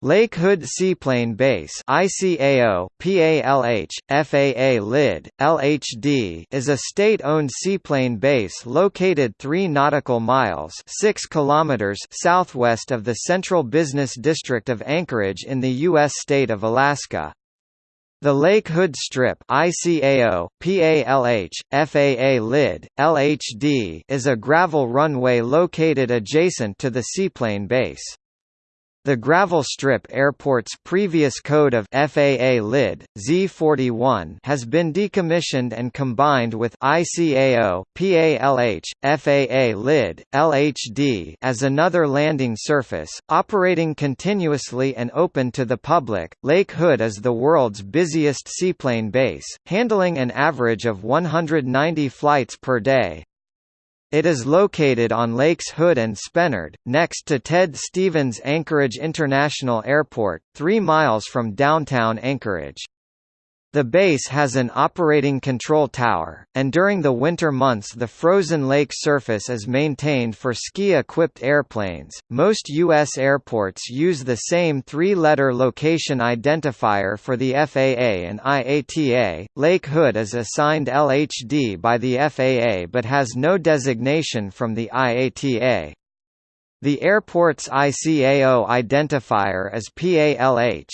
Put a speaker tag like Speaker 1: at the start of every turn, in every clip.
Speaker 1: Lake Hood Seaplane Base ICAO, PALH, FAA LID, LHD is a state-owned seaplane base located 3 nautical miles 6 kilometers southwest of the Central Business District of Anchorage in the U.S. state of Alaska. The Lake Hood Strip ICAO, PALH, FAA LID, LHD is a gravel runway located adjacent to the seaplane base. The gravel strip airport's previous code of FAA LID, Z41 has been decommissioned and combined with ICAO, PALH, FAA LID, LHD as another landing surface, operating continuously and open to the public. Lake Hood is the world's busiest seaplane base, handling an average of 190 flights per day. It is located on Lakes Hood and Spenard, next to Ted Stevens Anchorage International Airport, 3 miles from downtown Anchorage. The base has an operating control tower, and during the winter months the frozen lake surface is maintained for ski-equipped airplanes. Most U.S. airports use the same three-letter location identifier for the FAA and IATA. Lake Hood is assigned LHD by the FAA but has no designation from the IATA. The airport's ICAO identifier is PALH.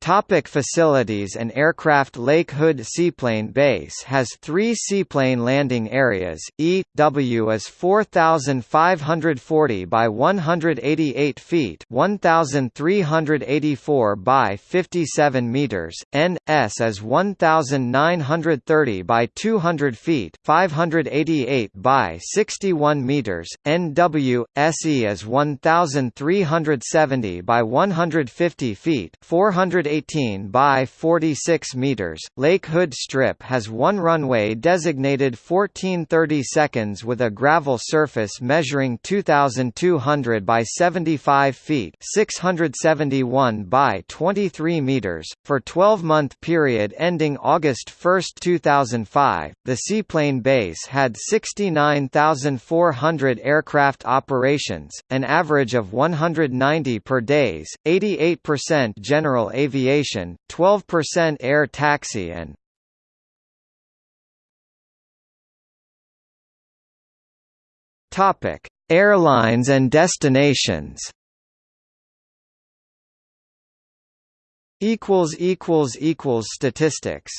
Speaker 1: Topic facilities and aircraft Lake Hood Seaplane Base has three seaplane landing areas, E, W is 4,540 by 188 feet 1,384 by 57 meters, N, S is 1,930 by 200 feet 588 by 61 meters, N, W, SE is 1,370 by 150 feet 400 18 by 46 meters. Lake Hood Strip has one runway designated 1430 seconds with a gravel surface measuring 2200 by 75 feet, 671 by 23 meters. For 12-month period ending August 1, 2005, the seaplane base had 69,400 aircraft operations, an average of 190 per days, 88% general aviation aviation, 12% air taxi and Topic: Airlines and destinations. Equals equals equals statistics.